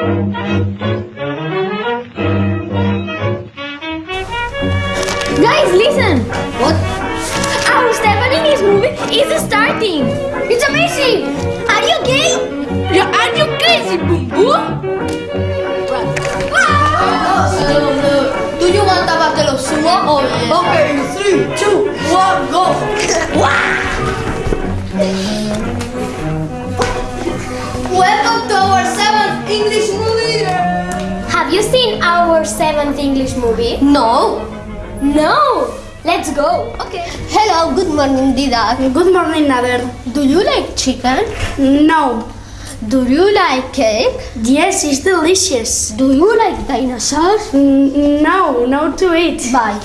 Guys, listen! What? Our Stefan English movie is starting! It's amazing! Are you gay? Yeah, are you crazy, boom boom? Do you want a bottle of sumo? Oh, yes. Okay, three, two, one, go. Welcome to our seventh English movie. Have you seen our seventh English movie? No. No! Let's go! Okay. Hello, good morning, Dida. Good morning, Nader. Do you like chicken? No. Do you like cake? Yes, it's delicious. Do you like dinosaurs? No, no to eat. Bye.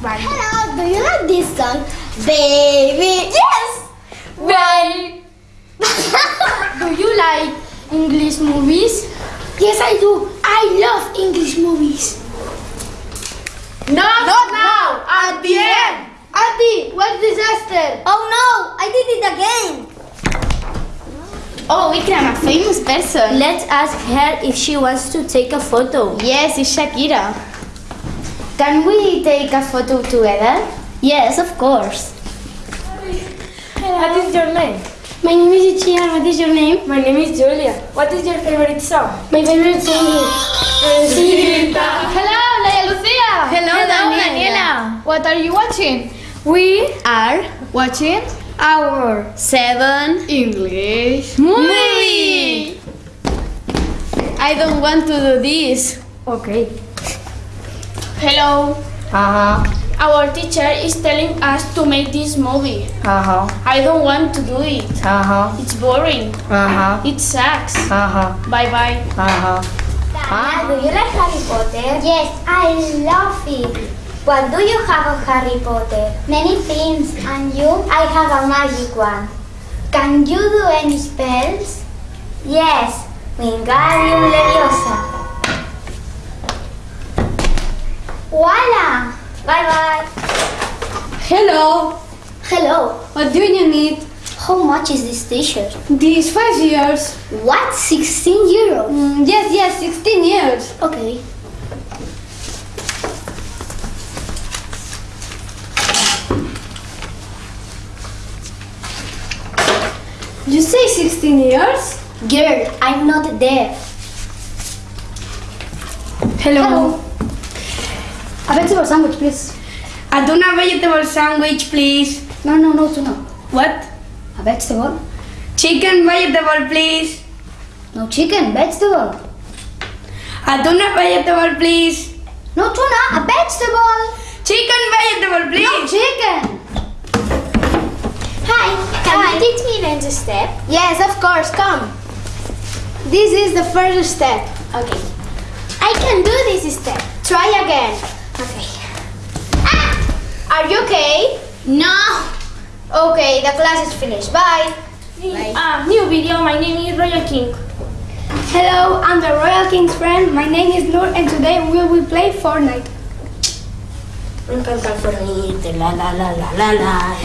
Bye. Hello, do you like this song? Baby. Yes! Right! Do you like English movies? Yes, I do. I love English movies. Not, now, at the end. Auntie, what disaster! Oh no, I did it again. Oh, Ikram, a famous person. Let's ask her if she wants to take a photo. Yes, it's Shakira. Can we take a photo together? Yes, of course. Hello. What is your name? My name is Ichian. What is your name? My name is Julia. What is your favorite song? My favorite song is Hello, Naya Lucia. Hello, Daniela. What are you watching? We are watching our seven English movie. I don't want to do this. Okay. Hello. Uh-huh, Our teacher is telling us to make this movie. uh-huh, I don't want to do it. uh-huh, It's boring. uh-huh, It sucks. uh-huh, Bye bye. uh-huh. do you like Harry Potter? Yes, I love it. What do you have of Harry Potter? Many things. And you? I have a magic one. Can you do any spells? Yes, Wingardium Leviosa. Bye bye. Hello. Hello. What do you need? How much is this t-shirt? These five years. What? 16 euros? Mm, yes, yes, 16 years. Okay. You say 16 years? Girl, I'm not deaf. Hello. A vegetable sandwich, please. A tuna vegetable sandwich, please. No, no, no, tuna. What? A vegetable? Chicken vegetable, please. No chicken, vegetable. A tuna vegetable, please. No tuna, a vegetable. Chicken vegetable, please. No please. chicken. Hi, can Hi. you teach me dance step? Yes, of course, come. This is the first step. Okay. I can do this step. Try again. Okay. Are you okay? No. Okay, the class is finished. Bye. Ah, new video. My name is Royal King. Hello, I'm the Royal King's friend. My name is Noor, and today we will play Fortnite.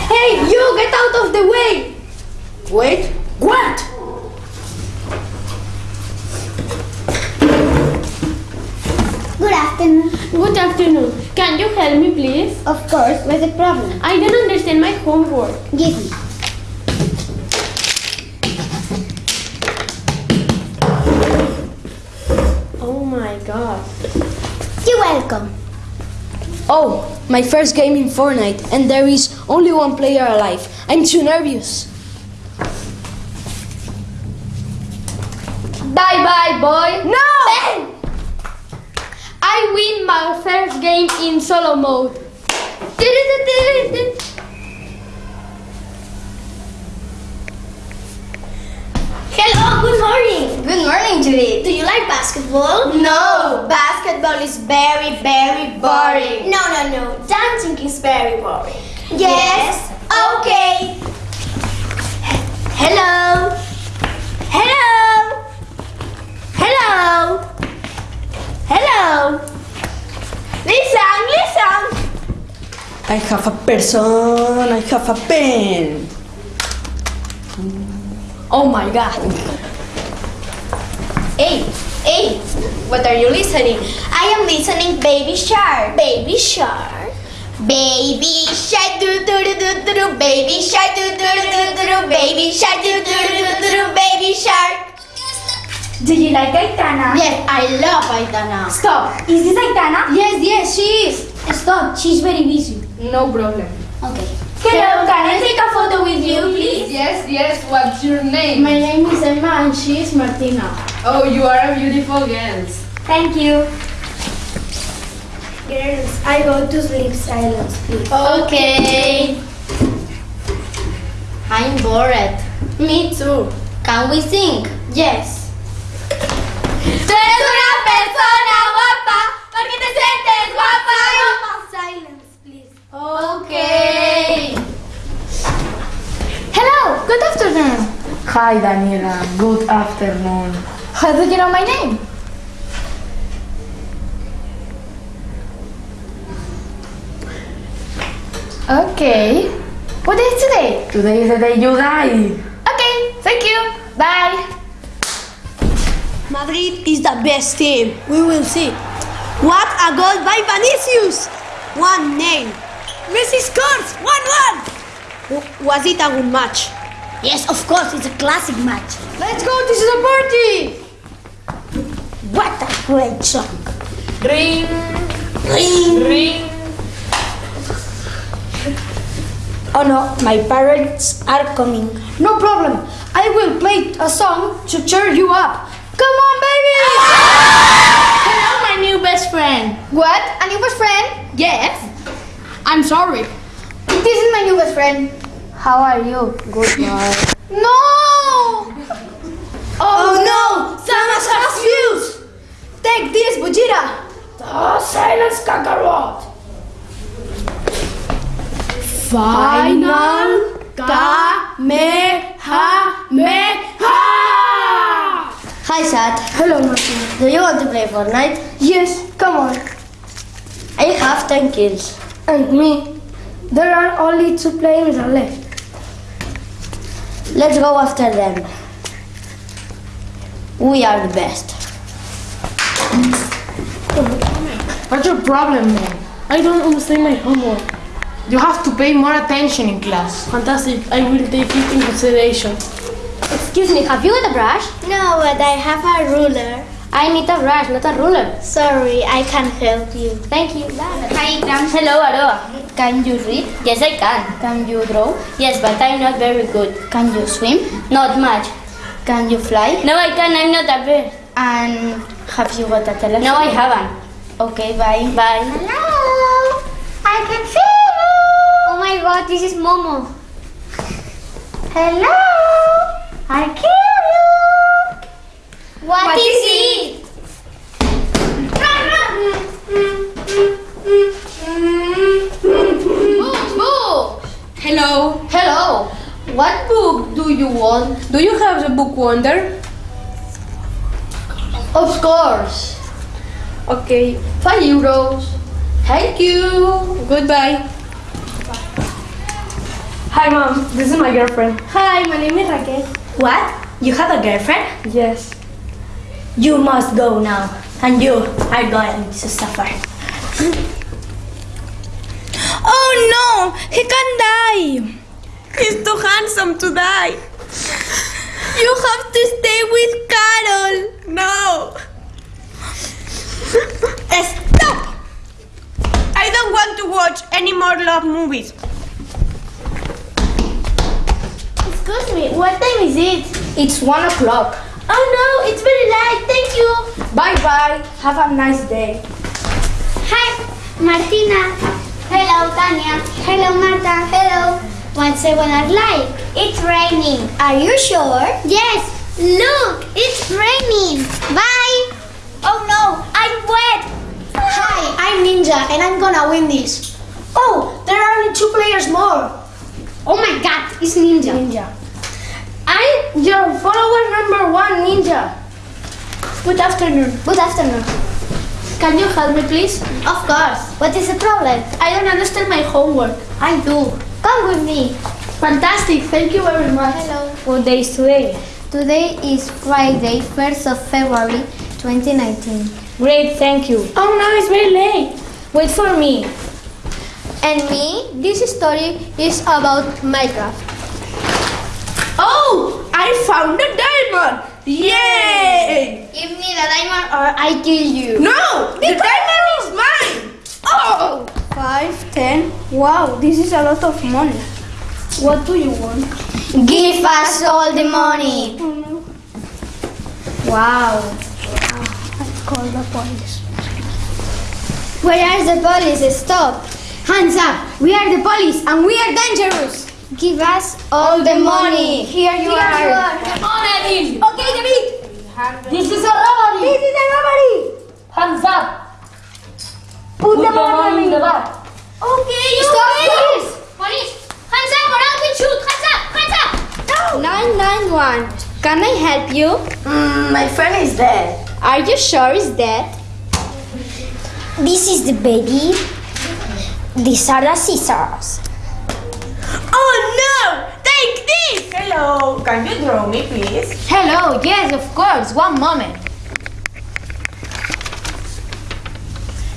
Hey, you get out of the way! Wait, what? Good afternoon. Good afternoon. Can you help me, please? Of course, what's the problem? I don't understand my homework. Give me. Oh my god. You're welcome. Oh, my first game in Fortnite, and there is only one player alive. I'm too nervous. Bye bye, boy. No! I win my first game in solo mode. Hello, good morning. Good morning, Judith. Do you like basketball? No, basketball is very, very boring. No, no, no. Dancing is very boring. Yes, okay. Hello. Hello. Hello. Hello. Listen, listen. I have a person, I have a pen. Oh my god. Hey, hey, What are you listening? I am listening Baby Shark. Baby Shark. Baby shark do do do do do do baby shark do do do do do do baby shark do do do do do do baby shark. Do you like Aitana? Yes, I love Aitana. Stop. Is this Aitana? Yes, yes, she is. Stop, she's very busy. No problem. Okay. Hello, can I take a photo with you, please? Yes, yes, what's your name? My name is Emma and she is Martina. Oh, you are a beautiful girl. Thank you. Girls, I go to sleep silence, please. Okay. I'm bored. Me too. Can we sing? Yes. Tú eres una persona guapa porque te sientes guapa. Silence, please. Okay. Hello, good afternoon. Hi, Daniela. Good afternoon. How do you know my name? Okay. What day is today? Today is the day you die. Okay, thank you. Bye. Madrid is the best team. We will see. What a goal by Vinicius! One name. Messi scores! 1 1! Was it a good match? Yes, of course, it's a classic match. Let's go. This is a party. What a great song. Ring, Ring. ring. Oh no, my parents are coming. No problem. I will play a song to cheer you up. Come on, baby. Hello, my new best friend. What? A new best friend? Yes. I'm sorry. This is my new best friend. How are you? Good boy. No! Oh, oh no! Samus has fused! Take this, Bujira. Oh, silence, Kakarot. Final Kamehameha. Hi, Sad. Hello, Martin. Do you want to play Fortnite? Yes, come on. I have 10 kills. And me. There are only two players left. Let's go after them. We are the best. What's your problem, man? I don't understand my homework. You have to pay more attention in class. Fantastic. I will take it in consideration. Excuse me, have you got a brush? No, but I have a ruler. I need a brush, not a ruler. Sorry, I can't help you. Thank you. Bye. Hi, Grams. Hello, Aroa. Can you read? Yes, I can. Can you draw? Yes, but I'm not very good. Can you swim? Not much. Can you fly? No, I can. I'm not a bird. And have you got a telephone? No, I haven't. Okay, bye. Bye. Hello. I can see you. Oh my god, this is Momo. Hello. I kill you. what is, it? Hello. Hello. What book do you want? Do you have the book Wonder? Of course. Okay. Five euros. Thank you. Goodbye. Hi, mom. This is my girlfriend. Hi, my name is Raquel. What? You have a girlfriend? Yes. You must go now. And you are going to suffer. Oh no! He can die! He's too handsome to die! You have to stay with Carol! No! Stop! I don't want to watch any more love movies. Excuse me, what time is it? It's one o'clock. Oh no, it's very late. Thank you. Bye bye. Have a nice day. Hi, Martina. Hello, Tanya. Hello, Marta. Hello. What's everyone like? It's raining. Are you sure? Yes. Look, it's raining. Bye. Oh no, I'm wet. Hi, I'm Ninja and I'm gonna win this. Oh, there are only two players more. Oh my god, it's Ninja. Ninja. I'm your follower number one, Ninja. Good afternoon. Good afternoon. Can you help me, please? Of course. What is the problem? I don't understand my homework. I do. Come with me. Fantastic. Thank you very much. Hello. What day is today? Today is Friday, 1st of February, 2019. Great, thank you. Oh no, it's very late. Wait for me. And me, this story is about Minecraft. Oh, I found a diamond! Yay! Give me the diamond or I kill you. No, the diamond is mine! Oh! Five, ten. Wow, this is a lot of money. What do you want? Give us all the money. Wow. I Call the police. Where are the police? Stop. Hands up! We are the police and we are dangerous. Give us all the money. Here you are. Come on, Edil. Okay, David. This is a robbery. This is a robbery. Hands up. Put, Put the money in the bag. Okay, you Stop, win. police. Police. Hands up or I will shoot. Hands up. Hands up. 991. Can I help you? Mm, my friend is dead. Are you sure it's dead? This is the baby. These are the scissors. Hello, can you draw me please? Hello, yes, of course. One moment.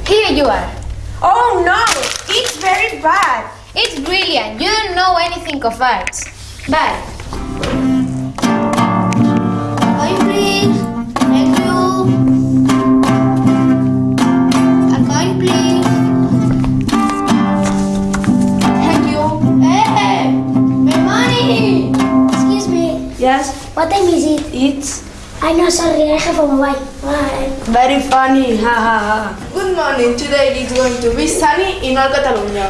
Here you are. Oh no! It's very bad! It's brilliant. You don't know anything of art. Bye. What time is it? it's I know, sorry, I have a mobile. Bye. very funny. Ha ha ha. Good morning. Today is going to be sunny in all Catalonia.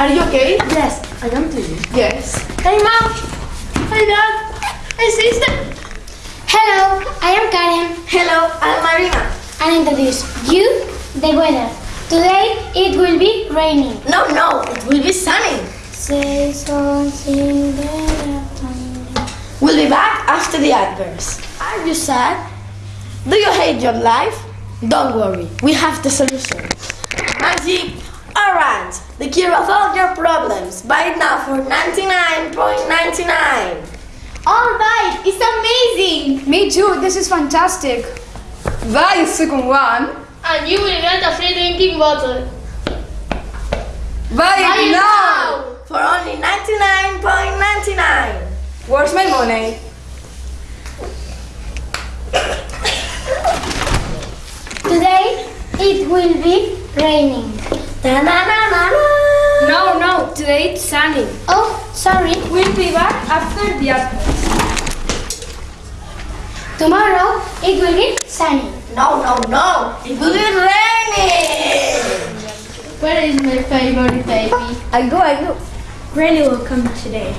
Are you okay? Yes, I am to you. Yes. Hey mom. Hi dad. Hey sister. Hello, I am Karen. Hello, I'm Marina. And introduce you the weather. Today it will be raining. No, no, it will be sunny. Say something better. We'll be back after the adverts. Are you sad? Do you hate your life? Don't worry, we have the solution. Magic Orange, the cure of all your problems. Buy it now for 99.99. All right, it's amazing. Me too. This is fantastic. Buy the second one. And you will get a free drinking bottle. Buy, Buy it it now for only 99.99. Where's my money? Today it will be raining. Ta-na-na-na-na. No, no, today it's sunny. Oh, sorry. We'll be back after the adverts. Tomorrow it will be sunny. No, no, no. It will be raining. Where is my favorite baby? I go, I go. Granny will come today.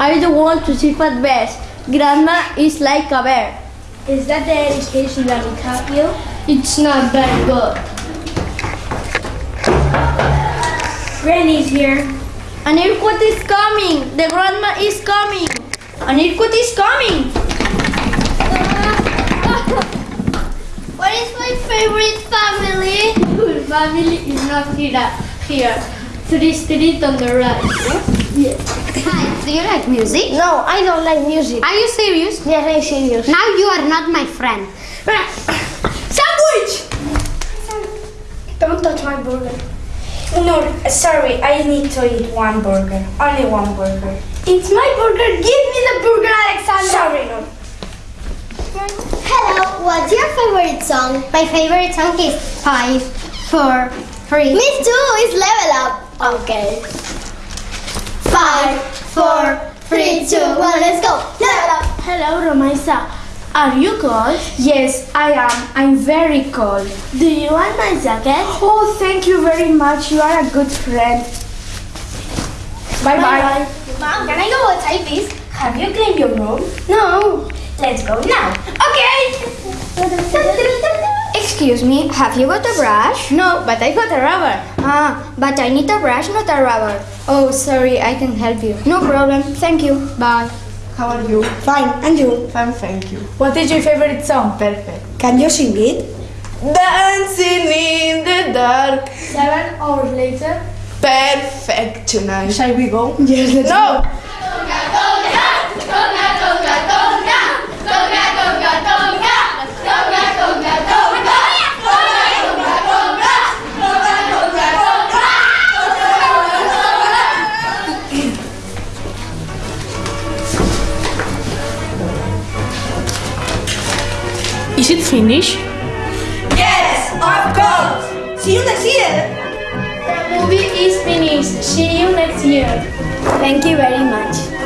I don't want to sleep at best. Grandma is like a bear. Is that the education that we taught you? It's not very good. Granny's here. An earthquake is coming. The grandma is coming. An earthquake is coming. What is my favorite family? Your family is not here. Here. Three street on the right. Hi, do you like music? No, I don't like music. Are you serious? Yes, I'm serious. Now you are not my friend. Sandwich! Don't touch my burger. No, sorry, I need to eat one burger. Only one burger. It's my burger. Give me the burger, Alexander. Sorry, no. Hello, what's your favorite song? My favorite song is five, four, three. Me too, it's level up. Okay. Five, four, three, two, one, let's go. Up. Hello, Romaisa. Are you cold? Yes, I am. I'm very cold. Do you want my jacket? Oh, thank you very much. You are a good friend. Bye bye. Mom, can I go outside, please? Have you cleaned your room? No. Let's go now. Excuse me, have you got a brush? No, but I got a rubber. Ah, but I need a brush, not a rubber. Oh, sorry, I can help you. No problem, thank you. Bye. How are you? Fine, and you? Fine, thank you. What is your favorite song? Perfect. Can you sing it? Dancing in the dark. Seven hours later. Perfect tonight. Shall we go? Yes, let's No! Conga, conga, Is it finished? Yes, of course. See you next year. The movie is finished. See you next year. Thank you very much.